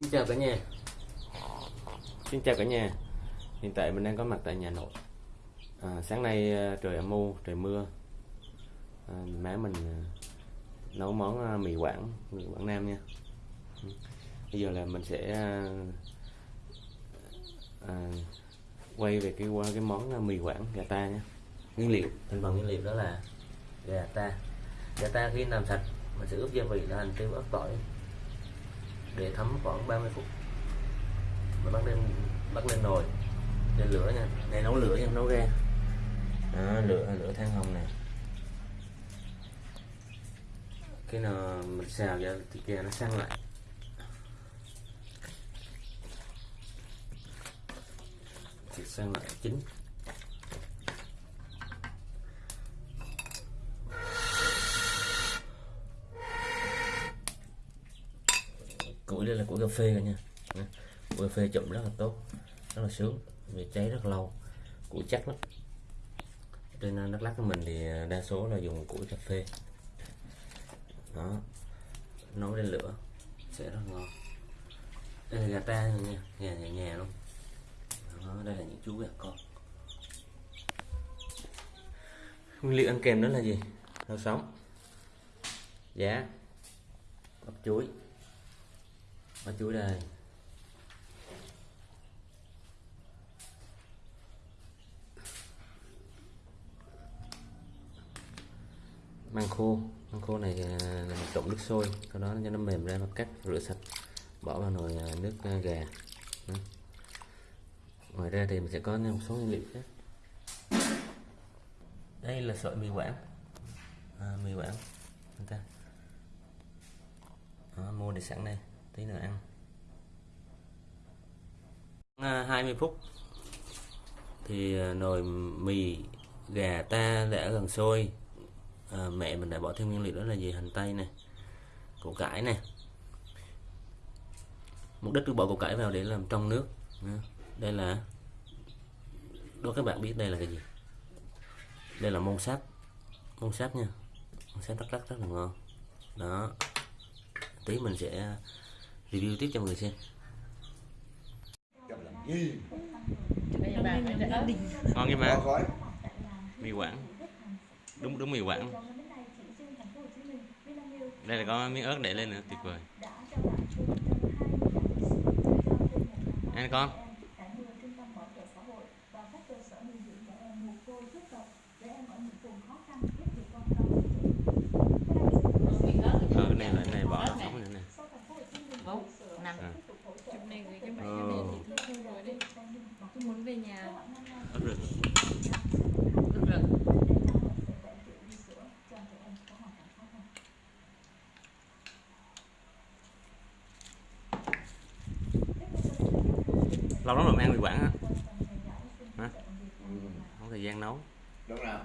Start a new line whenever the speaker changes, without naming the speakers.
Xin chào cả nhà. Xin chào cả nhà. Hiện tại mình đang có mặt tại nhà nội. À, Sáng nay à, trời âm u, trời mưa. À, Má mình à, nấu món à, mì Quảng, mì Quảng Nam nha. Ừ. Bây giờ là mình sẽ à, à, quay về cái qua cái món mì Quảng gà ta nha. Nguyên liệu, thành phần nguyên liệu đó là gà ta. Gà ta khi làm sạch mình sẽ ướp gia vị là hành tiêu ớt tỏi để thấm khoảng 30 phút. Mà bắt lên bắt lên nồi. Lên lửa nha. Này nấu lửa nha nấu ra đó, lửa lửa than hồng này khi nào mình xào ra thì kia nó săn lại. Thịt săn lại chín. Củi đây là củi cà phê cả nha. Củi cà phê chụm rất là tốt rất là sướng vì cháy rất lâu củi chắc lắm. Trên à, Đắk Lắk của mình thì à, đa số là dùng củi cà phê. Đó. Nấu lên lửa sẽ rất ngon. Đây là gà ta rồi nha gà nhà nhà luôn. Đó, đây là những chú gà con. Nguyên liệu ăn kèm đó là gì? Rau sống. Giá. Bắp chuối và chủ đề. Măng khô. Măng khô này à, là mình trộn nước sôi. Sau đó cho nó mềm ra và cắt rửa sạch. Bỏ vào nồi à, nước à, gà. Ngoài ra thì mình sẽ có một số nguyên liệu khác. Đây là sợi mì quảng. À, mì quảng. Người ta. Mua để sẵn đây tí nữa ăn. Ờ, à, 20 phút. Thì ờ, nồi mì gà ta đã gần sôi. À, mẹ mình đã bỏ thêm nguyên liệu đó là gì? Hành tây này củ cải này mục đích tôi bỏ củ cải vào để làm trong nước. Đây là đố các bạn biết đây là cái gì? Đây là mông sáp. Mông sáp nha. Mông sáp rất rất rất là ngon. Đó. Tí mình sẽ review tiếp cho mọi người xem. Ngon cái má mì quảng. Đúng đúng mì quảng. Đây là có miếng ớt để lên nữa tuyệt vời. Ăn con ờ cái này là cái này bỏ rau sống nữa nè
bốn năm
À.
chụp này gửi cho bạn
Ờ.
cho nên thì thôi rồi đi tôi muốn về nhà
ớt rừng
được rồi
lâu lắm rồi mới ăn mì quảng á. Hả? Không thời gian nấu.
Đúng rồi.